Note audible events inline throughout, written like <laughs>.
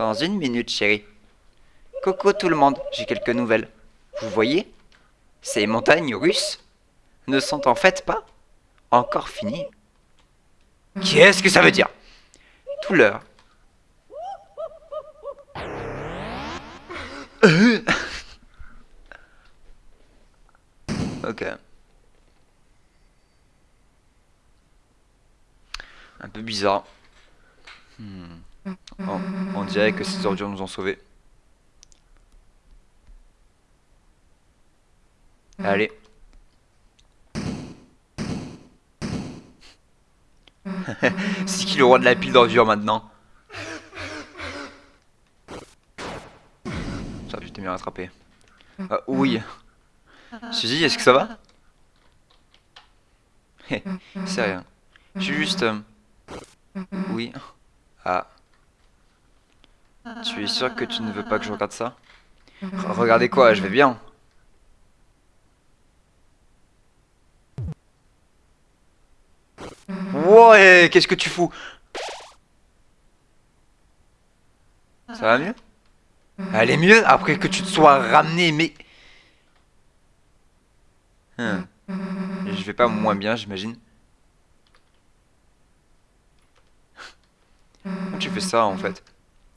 Dans une minute, chérie. Coucou tout le monde, j'ai quelques nouvelles. Vous voyez Ces montagnes russes ne sont en fait pas encore finies. Qu'est-ce que ça veut dire? Tout l'heure. Euh. <laughs> ok. Un peu bizarre. Hmm. Oh, on dirait que ces ordures nous ont sauvés. Allez. <laughs> C'est qui le roi de la pile d'ordures maintenant? Ça, tu t'es bien rattrapé. Ah, oui. Suzy, est-ce que ça va? C'est rien. Je suis juste... Euh, oui. Ah. Tu es sûr que tu ne veux pas que je regarde ça? <laughs> Regardez quoi, je vais bien. Ouais, qu'est-ce que tu fous? Ça va mieux? Elle est mieux après que tu te sois ramené, mais... Hein. Je vais pas moins bien, j'imagine. Tu fais ça, en fait?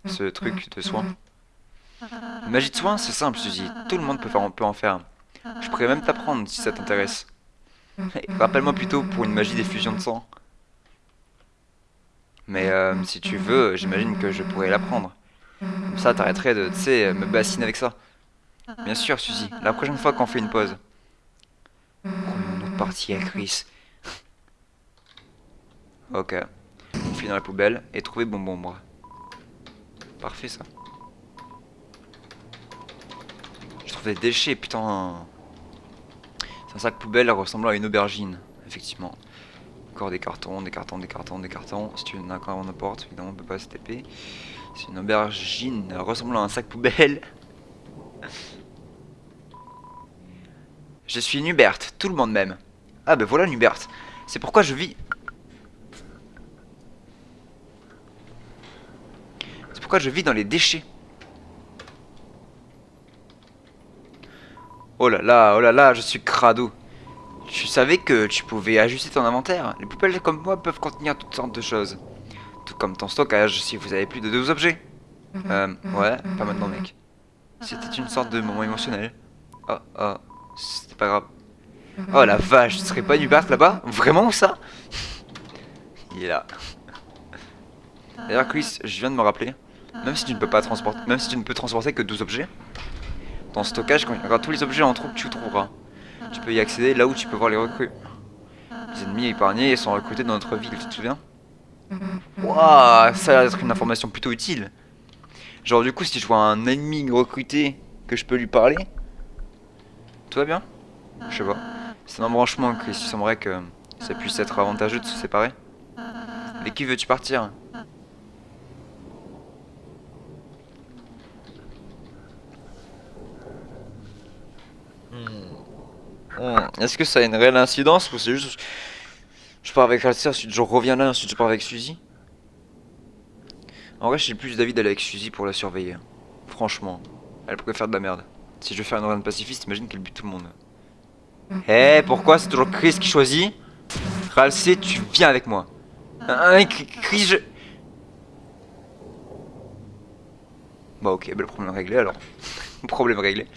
Ce truc de soin Magie de soin, c'est simple, Suzy. Tout le monde peut, faire, peut en faire. Je pourrais même t'apprendre si ça t'intéresse. Rappelle-moi plutôt pour une magie d'effusion de sang. Mais euh, si tu veux, j'imagine que je pourrais l'apprendre. Comme ça, t'arrêterais de, tu sais, me bassiner avec ça. Bien sûr, Suzy. La prochaine fois qu'on fait une pause. Prenons une autre partie à Chris. Ok. On finit dans la poubelle et trouver bonbon Parfait, ça. Je trouve des déchets, putain. C'est un sac poubelle ressemblant à une aubergine, effectivement. Encore des cartons, des cartons, des cartons, des cartons. Si tu veux encore on apporte, évidemment on peut pas se taper. C'est une aubergine ressemblant à un sac poubelle. <laughs> Je suis Nubert, tout le monde m'aime. Ah ben voilà Nubert. C'est pourquoi je vis... pourquoi je vis dans les déchets. Oh là là, oh là là, je suis crado. Tu savais que tu pouvais ajuster ton inventaire Les poubelles comme moi peuvent contenir toutes sortes de choses. Tout comme ton stockage si vous avez plus de deux objets. Mhm. Euh, ouais, pas maintenant mec. C'était une sorte de moment émotionnel. Oh, oh, c'était pas grave. Mhm. Oh la vache, ce serait pas du Bart là-bas? Vraiment ça? Il est là. D'ailleurs Chris, je viens de me rappeler, même si tu ne peux pas transporter, même si tu ne peux transporter que 12 objets, ton stockage contiendra tous les objets en trop que tu trouveras. Tu peux y accéder là où tu peux voir les recrues. Les ennemis épargnés sont recrutés dans notre ville, tu te souviens? Waouh, ça a l'air d'être une information plutôt utile. Genre du coup, si je vois un ennemi recruté que je peux lui parler, tout va bien? Je sais pas. C'est un embranchement que il semblerait que ça puisse être avantageux de se séparer. Avec qui veux-tu partir? Est-ce que ça a une réelle incidence ou c'est juste... Je pars avec Alcia, ensuite je reviens là, ensuite je pars avec Suzy? En vrai, j'ai plus d'avis d'aller avec Suzy pour la surveiller. Franchement, elle pourrait faire de la merde. Si je veux faire une run pacifiste, imagine qu'elle bute tout le monde. Eh, pourquoi? C'est toujours Chris qui choisit? Ralsé, tu viens avec moi. Hein, Chris, je... Bah ok, bah, le problème réglé alors. <laughs> problème réglé.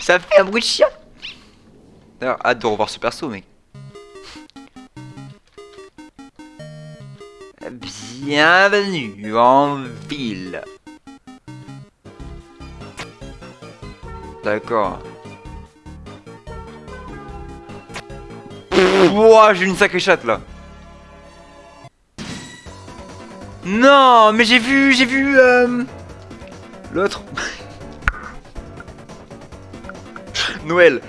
Ça fait un bruit de chien D'ailleurs, hâte de revoir ce perso, mec. Bienvenue en ville. D'accord. Wouah, j'ai une sacrée chatte là. Non, mais j'ai vu, j'ai vu euh, l'autre. <laughs> Noël.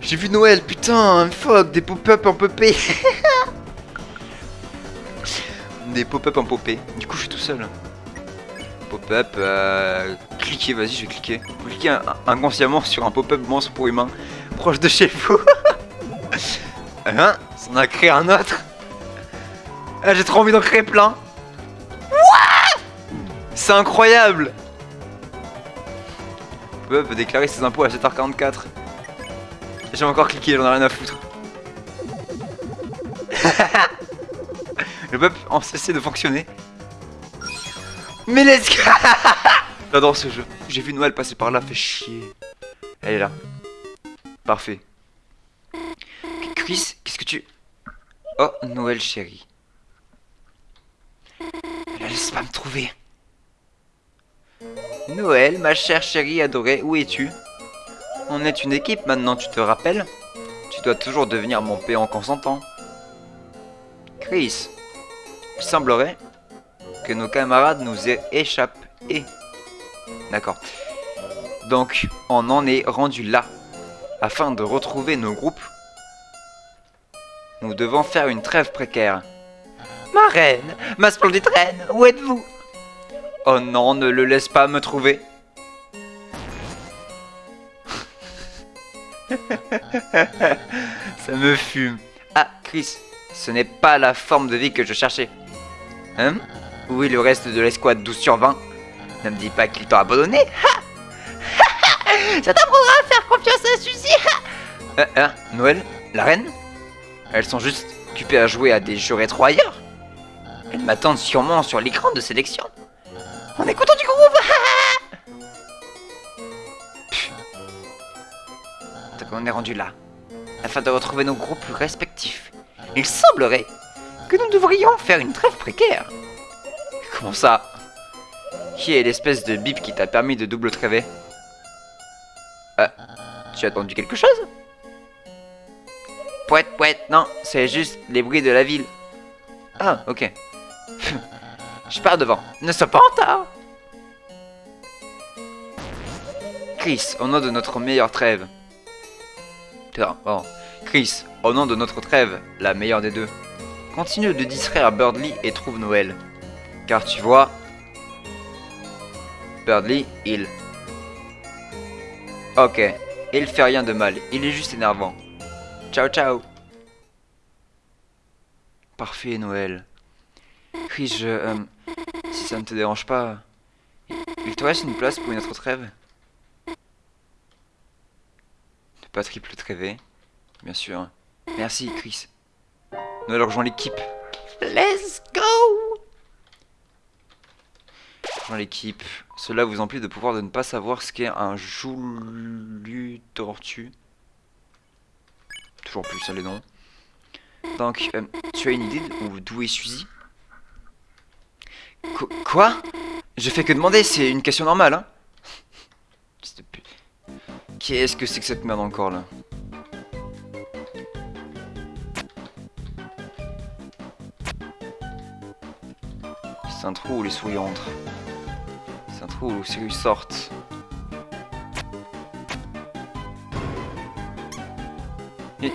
J'ai vu Noël, putain, fuck, des pop-up en popé. <laughs> des pop-up en popé. Du coup, je suis tout seul. Pop-up, euh, cliquez, vas-y, je vais cliquer. Cliquez inconsciemment sur un pop-up monstre pour humain proche de chez vous. <laughs> hein en a créé un autre. Ah, j'ai trop envie d'en créer plein. C'est incroyable. Peut déclarer ses impôts à 7h44. J'ai encore cliqué, j'en ai rien à foutre. <laughs> Le peuple en cessé de fonctionner. Mais let's go <laughs> J'adore ce jeu. J'ai vu Noël passer par là, fait chier. Elle est là. Parfait. Chris, qu'est-ce que tu... Oh, Noël chérie. Laisse pas me trouver. Noël, ma chère chérie adorée, où es-tu? On est une équipe maintenant, tu te rappelles? Tu dois toujours devenir mon péon consentant. Chris, il semblerait que nos camarades nous échappent. Et... D'accord. Donc, on en est rendu là. Afin de retrouver nos groupes, nous devons faire une trêve précaire. Ma reine, ma splendide reine, où êtes-vous? Oh non, ne le laisse pas me trouver. <laughs> Ça me fume. Ah, Chris, ce n'est pas la forme de vie que je cherchais. Hein? Où est le reste de l'escouade 12 sur 20 Ne me dis pas qu'il t'a abandonné. Ça t'apprendra à faire confiance à Suzy. euh, hein Noël La reine? Elles sont juste occupées à jouer à des jeux rétro ailleurs. Elles m'attendent sûrement sur l'écran de sélection. On est content du groupe <laughs> Donc on est rendu là. Afin de retrouver nos groupes respectifs. Il semblerait que nous devrions faire une trêve précaire. Comment ça? Qui est l'espèce de bip qui t'a permis de double tréver euh, Tu as entendu quelque chose? Pouette, pouette, non, c'est juste les bruits de la ville. Ah, ok. Je pars devant. Ne sois pas en. Chris, au nom de notre meilleure trêve. Bon. Chris, au nom de notre trêve, la meilleure des deux. Continue de distraire Birdly et trouve Noël. Car tu vois... Birdly, il... Ok, il fait rien de mal, il est juste énervant. Ciao ciao Parfait Noël. Chris, je... Euh, ça ne te dérange pas, il te reste une place pour une autre trêve Ne pas triple trêver, bien sûr. Merci, Chris. Nous allons rejoindre l'équipe. Let's go Rejoins l'équipe. Cela vous emplit de pouvoir de ne pas savoir ce qu'est un joulu tortue. Toujours plus ça les noms. Donc, euh, tu as une idée d'où est Suzy? Quoi? Je fais que demander, c'est une question normale, hein Qu'est-ce que c'est que cette merde encore, là? C'est un trou où les souris entrent. C'est un trou où les souris sortent. Une,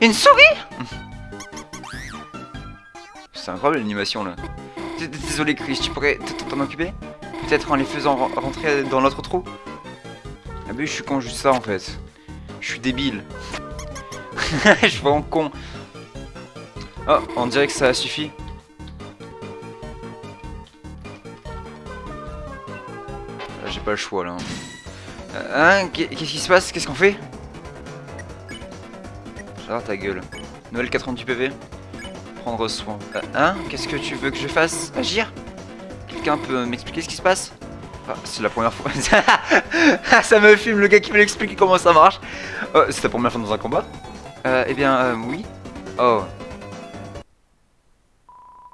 une souris? C'est incroyable l'animation là. Désolé Chris, tu pourrais t'en occuper? Peut-être en les faisant rentrer dans l'autre trou? Ah bah je suis con juste ça en fait. Je suis débile. <laughs> je suis vraiment con. Oh, on dirait que ça suffit. Ah, j'ai pas le choix là. Hein, hein Qu'est-ce qui se passe? Qu'est-ce qu'on fait? J'adore ta gueule. Noël 40 du PV prendre soin. Euh, hein Qu'est-ce que tu veux que je fasse? Agir Quelqu'un peut m'expliquer ce qui se passe? Ah, C'est la première fois. <laughs> ça me filme le gars qui veut expliquer comment ça marche. Oh, c'est ta première fois dans un combat? Euh, Eh bien, euh, oui. Oh.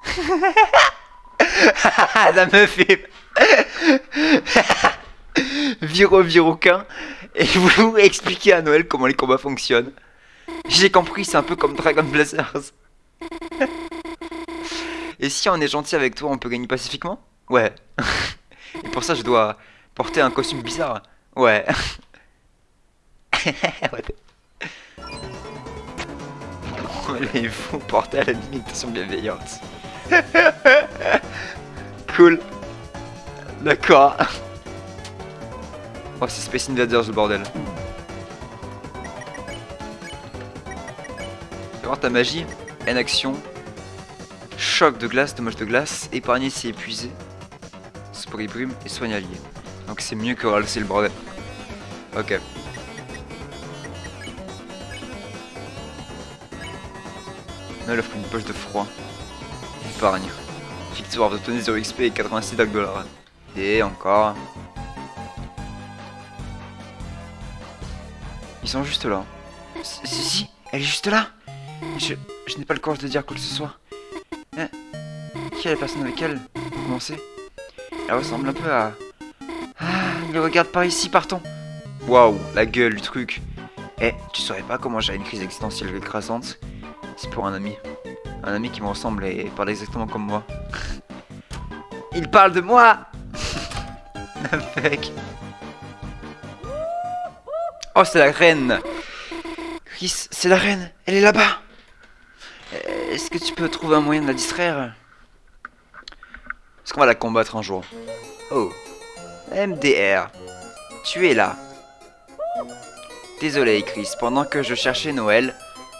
<laughs> ça me fait... <laughs> Viro Viroquin et vous expliquer à Noël comment les combats fonctionnent. J'ai compris, c'est un peu comme Dragon Blazers. <laughs> Et si on est gentil avec toi, on peut gagner pacifiquement? Ouais. <laughs> Et pour ça, je dois porter un costume bizarre. Ouais. <laughs> Les fous porter à la limitation bienveillante. cool. D'accord. Oh, c'est Space Invaders le bordel. Fais voir ta magie en action Choc de glace, dommage de glace, épargner si épuisé. Spray brume et soigne allié. Donc c'est mieux que ralser le bordel. Ok. Là, il offre une poche de froid. Épargne. Victoire d'obtenir 0 XP et 86 dollars. Et encore. Ils sont juste là. Si, si, si, elle est juste là. Je, n'ai pas le courage de dire quoi que ce soit. Hein? Qui est la personne avec elle Pour commencer? Elle ressemble un peu à... Ah, il regarde par ici, partons. Waouh, la gueule du truc. Eh, tu saurais pas comment j'ai une crise existentielle écrasante? C'est pour un ami. Un ami qui me ressemble et parle exactement comme moi. Il parle de moi <laughs> Avec... Oh, c'est la reine Chris, c'est la reine Elle est là-bas Est-ce que tu peux trouver un moyen de la distraire? Est-ce qu'on va la combattre un jour? Oh. MDR. Tu es là. Désolé, Chris. Pendant que je cherchais Noël,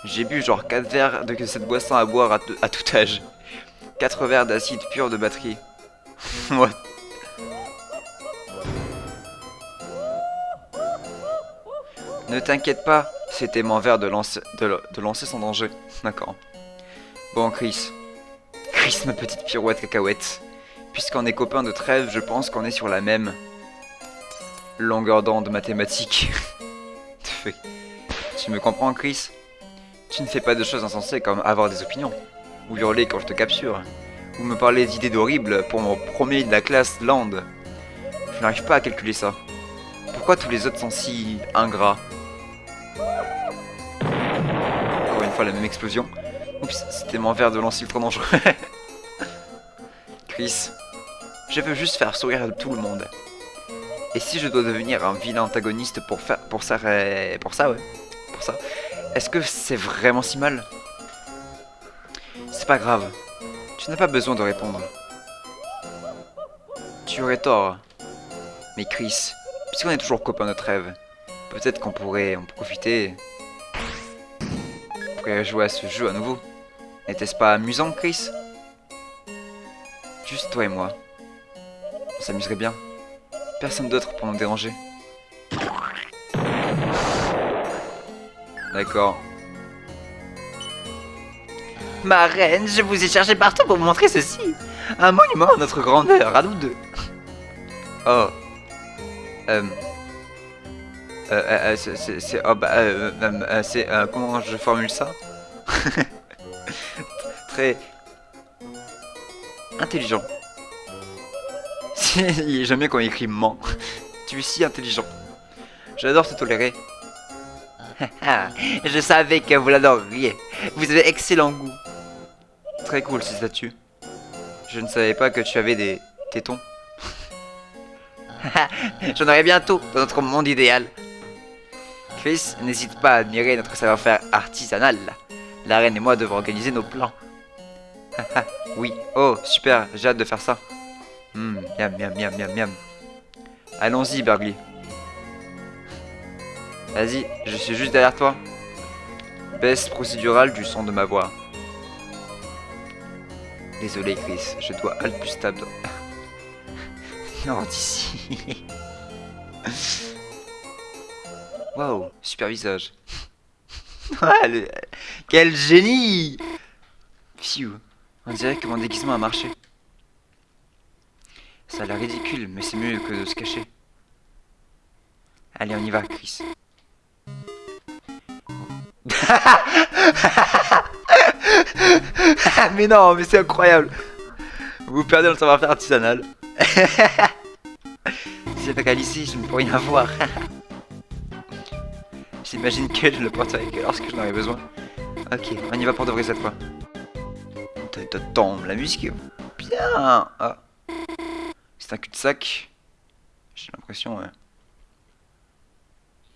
j'ai bu genre 4 verres de cette boisson à boire à, tout âge. 4 verres d'acide pur de batterie. <laughs> What Ne t'inquiète pas, c'était mon verre de lancer, de, de lancer danger. D'accord. Bon, Chris. Chris, ma petite pirouette cacahuète. Puisqu'on est copains de trêve, je pense qu'on est sur la même longueur d'onde mathématique. <laughs> tu me comprends, Chris? Tu ne fais pas de choses insensées comme avoir des opinions, ou hurler quand je te capture, ou me parler d'idées horribles pour mon premier de la classe Land. Je n'arrive pas à calculer ça. Pourquoi tous les autres sont si ingrats? Encore une fois la même explosion. Oups, c'était mon verre de lancer trop dangereux. Chris, je veux juste faire sourire tout le monde. Et si je dois devenir un vilain antagoniste pour faire pour ça pour ça ouais, pour ça. Est-ce que c'est vraiment si mal? C'est pas grave. Tu n'as pas besoin de répondre. Tu aurais tort. Mais Chris, puisqu'on est toujours copains de trêve, peut-être qu'on pourrait en profiter. Jouer à ce jeu à nouveau. N'était-ce pas amusant, Chris? Juste toi et moi. On s'amuserait bien. Personne d'autre pour nous déranger. D'accord. Ma reine, je vous ai cherché partout pour vous montrer ceci. Un monument à notre grandeur, à nous deux. Oh. Euh. Euh, c'est... euh, comment je formule ça <laughs> Très... Intelligent. <laughs> J'aime bien quand il écrit ment. tu es si intelligent. J'adore te tolérer. <laughs> je savais que vous l'adoreriez. Vous avez excellent goût. Très cool ces statues. Je ne savais pas que tu avais des tétons. J'en aurai bientôt dans notre monde idéal. Chris, n'hésite pas à admirer notre savoir-faire artisanal. La reine et moi devons organiser nos plans. <laughs> oui, oh, super, j'ai hâte de faire ça. Hum, miam, miam, miam, miam, miam. Allons-y, Bergly. Vas-y, je suis juste derrière toi. Baisse procédurale du son de ma voix. Désolé, Chris, je dois alt plus tab. <laughs> non, d'ici. <laughs> Waouh, super visage. <laughs> Ah, Quel génie Phew, on dirait que mon déguisement a marché. Ça a l'air ridicule, mais c'est mieux que de se cacher. Allez, on y va, Chris. <laughs> mais non, mais c'est incroyable. Vous perdez le savoir-faire artisanal. si pas qu'à ici, je ne peux rien voir. <laughs> J'imagine que je le porte avec elle lorsque j'en aurai besoin. Ok, on y va pour de vrai cette fois. Attends, la musique est bien. Ah. C'est un cul-de-sac. J'ai l'impression, ouais.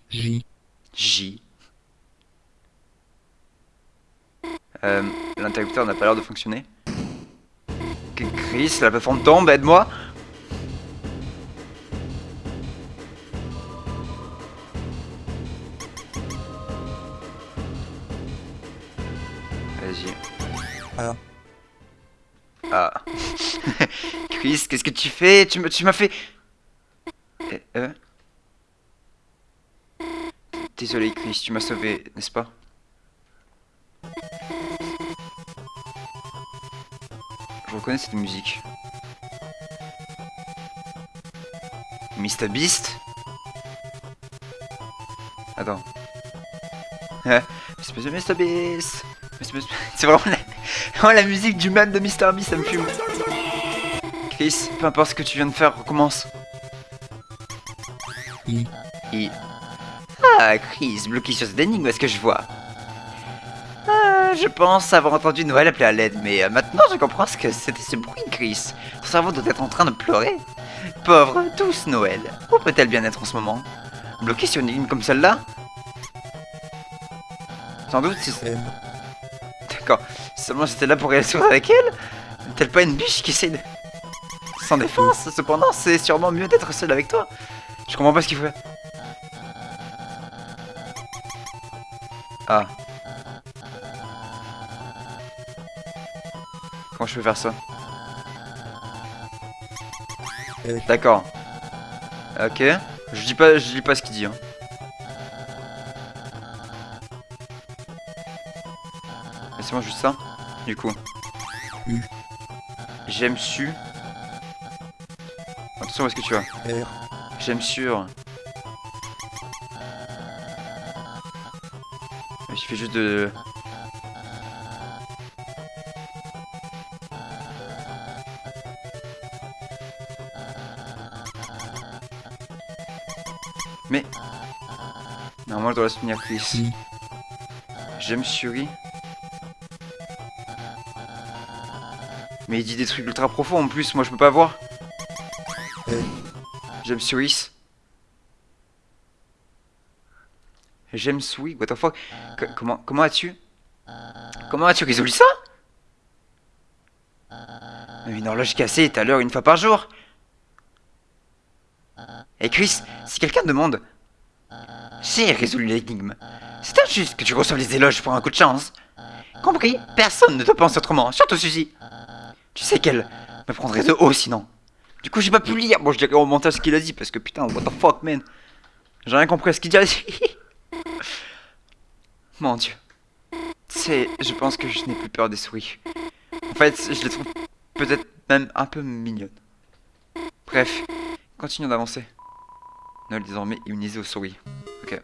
J. J. Euh, L'interrupteur n'a pas l'air de fonctionner. Chris, la plateforme tombe, aide-moi Qu'est-ce que tu fais? Tu m'as fait... Eh, euh Désolé Chris, tu m'as sauvé, n'est-ce pas? Je reconnais cette musique? Mr Beast? Attends. Hein? Mr Beast. <laughs> C'est vraiment la... la musique du man de Mr Beast, ça me fume. Chris, peu importe ce que tu viens de faire, recommence. I. I. Ah, Chris, bloqué sur cette énigme, est-ce que je vois? Ah, Je pense avoir entendu Noël appeler à l'aide, mais euh, maintenant je comprends ce que c'était ce bruit, Chris. Ton cerveau doit être en train de pleurer. Pauvre, douce Noël. Où peut-elle bien être en ce moment? Bloquée sur une énigme comme celle-là? Sans doute, si c'est... M. D'accord. Seulement j'étais là pour réagir avec elle N'est-elle pas une biche qui essaie de... Sans défense, cependant, c'est sûrement mieux d'être seul avec toi. Je comprends pas ce qu'il fait. Ah. Comment je peux faire ça Euh. D'accord. Ok. Je dis pas, je dis pas ce qu'il dit. Hein. Laissez-moi juste ça. Du coup. U. J'aime su. Où est-ce que tu vas. J'aime sûr. Il suffit juste de... Mais... Normalement, je dois la soutenir, Chris. J'aime Suri. Mais il dit des trucs ultra profonds en plus, moi je peux pas voir. Euh. J'aime Suisse. J'aime Sui, what the fuck? Co- Comment, comment as-tu? Comment as-tu résolu ça? Une horloge cassée est à l'heure une fois par jour. Et Chris, si quelqu'un demande... J'ai résolu l'énigme. C'est injuste que tu reçoives les éloges pour un coup de chance. Compris Personne ne te pense autrement, surtout Suzy. Tu sais qu'elle me prendrait de haut sinon. Du coup, j'ai pas pu lire. Bon, je dirais au montage ce qu'il a dit parce que putain, what the fuck, man. J'ai rien compris à ce qu'il a dit. <laughs> Mon dieu. C'est. Je pense que je n'ai plus peur des souris. En fait, je les trouve peut-être même un peu mignonnes. Bref, continuons d'avancer. Noël désormais immunisé aux souris. Ok.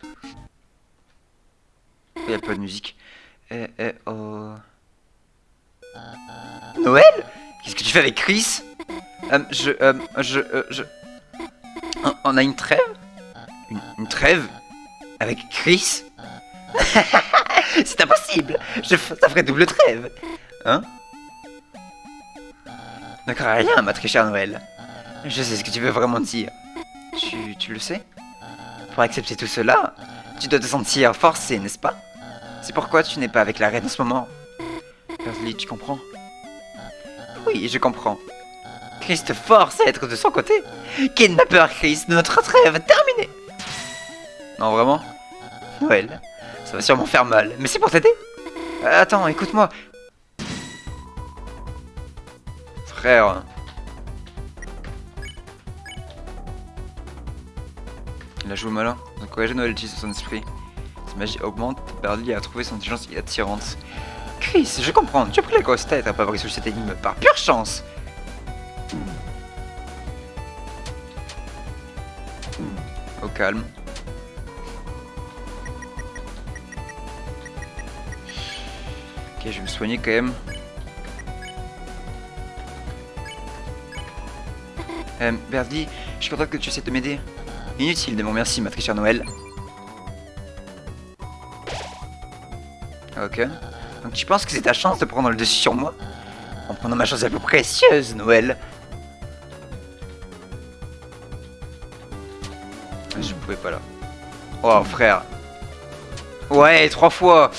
Il n'y a pas de musique. Eh, eh, oh. Noël? Qu'est-ce que tu fais avec Chris Euh, Je... Euh, je... euh, je... On- a une trêve une, trêve Avec Chris <laughs> C'est impossible je, Ça ferait double trêve Hein crains rien, ma très chère Noël. Je sais ce que tu veux vraiment dire. Tu, le sais Pour accepter tout cela, tu dois te sentir forcé, n'est-ce pas? C'est pourquoi tu n'es pas avec la reine en ce moment. Persley, tu comprends? Oui, je comprends. Chris te force à être de son côté. Kidnapper Chris, notre trêve terminée. Non, vraiment? Noël, ça va sûrement faire mal, mais c'est pour t'aider. Euh, attends, écoute-moi. Frère. Il a joué malin. Encourager Noël utilise son esprit. Sa magie augmente, Berdly a trouvé son intelligence attirante. Chris, je comprends, tu as pris la grosse tête à pas avoir résolu cette énigme par pure chance. Au calme. Ok, je vais me soigner quand même. Euh, Berdly, je suis content que tu essaies de m'aider. Inutile de mon merci, ma chère Noël. Ok. Donc tu penses que c'est ta chance de prendre le dessus sur moi En prenant ma chance la plus précieuse, Noël Je pouvais pas là. Oh frère. Ouais, trois fois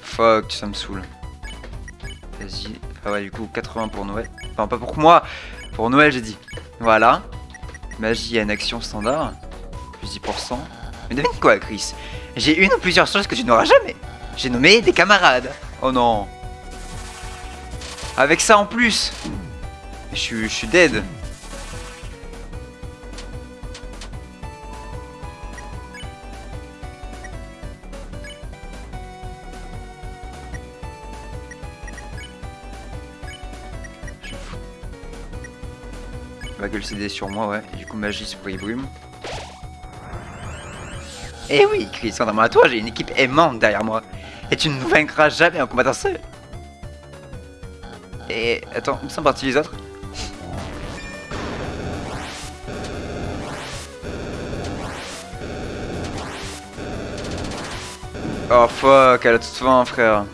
Fuck, ça me saoule. Vas-y. Ah ouais, du coup, 80 pour Noël. Enfin, pas pour moi. Pour Noël, j'ai dit. Voilà. Magie une action standard. Plus 10%. Mais devine quoi, Chris? J'ai une ou plusieurs choses que tu n'auras jamais. J'ai nommé des camarades. Oh non. Avec ça en plus. Je suis dead. Sur moi, ouais. Du coup, magie, spray, brume. Eh oui, Chris, contrairement à toi, j'ai une équipe aimante derrière moi. Et tu ne vaincras jamais en combattant seul. Et attends, où sont partis les autres Oh fuck, elle a toute fin, frère.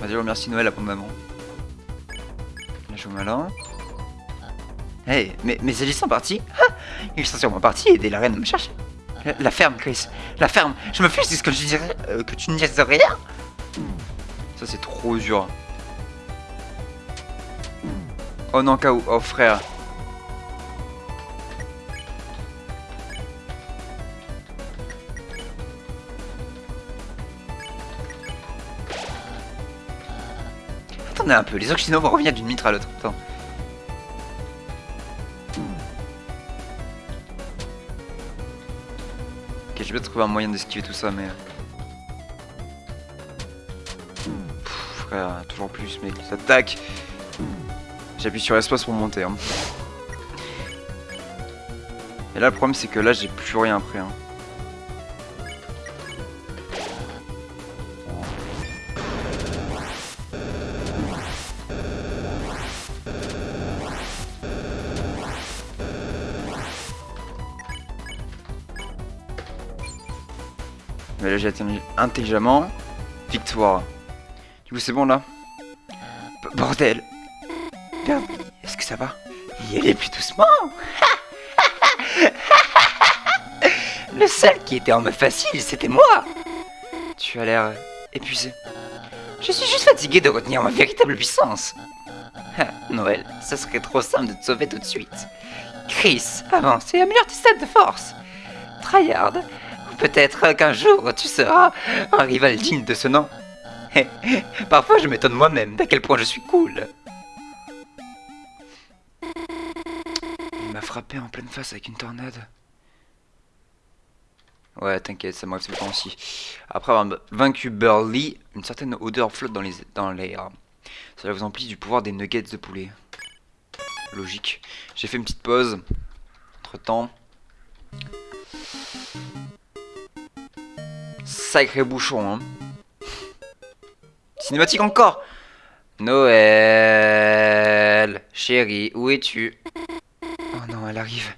Vas-y, remercie Noël abondamment. Là, je joue malin. Hey, mais, mais ils sont partis Ah, Ils sont sûrement partis aider la reine me chercher. La, ferme, Chris. La ferme. Je me fiche de ce que je dirais, euh, que tu ne dises rien. Ça, c'est trop dur. Oh non, KO. Oh frère. Attendez un peu, les Occidentaux vont revenir d'une mitre à l'autre. Attends. Je vais trouver un moyen d'esquiver tout ça, mais... Pff, frère, toujours plus, mec. Ça tac. J'appuie sur espace pour monter. hein. Et là, le problème, c'est que là, j'ai plus rien après. hein. Atteint intelligemment. Victoire. Du coup, c'est bon là Bordel. Est-ce que ça va Y aller plus doucement <laughs> Le seul qui était en mode facile, c'était moi Tu as l'air épuisé. Je suis juste fatigué de retenir ma véritable puissance. Ah, Noël, ça serait trop simple de te sauver tout de suite. Chris, avance et améliore tes stats de force. Tryhard, peut-être qu'un jour tu seras un rival digne de ce nom. <laughs> Parfois je m'étonne moi-même d'à quel point je suis cool. Il m'a frappé en pleine face avec une tornade. Ouais, t'inquiète, ça m'arrive temps aussi. Après avoir vaincu Burley, une certaine odeur flotte dans les dans l'air. Cela vous emplit du pouvoir des nuggets de poulet. Logique. J'ai fait une petite pause. Entre temps. Sacré bouchon, hein. Cinématique encore Noël Chérie, où es-tu? Oh non, elle arrive.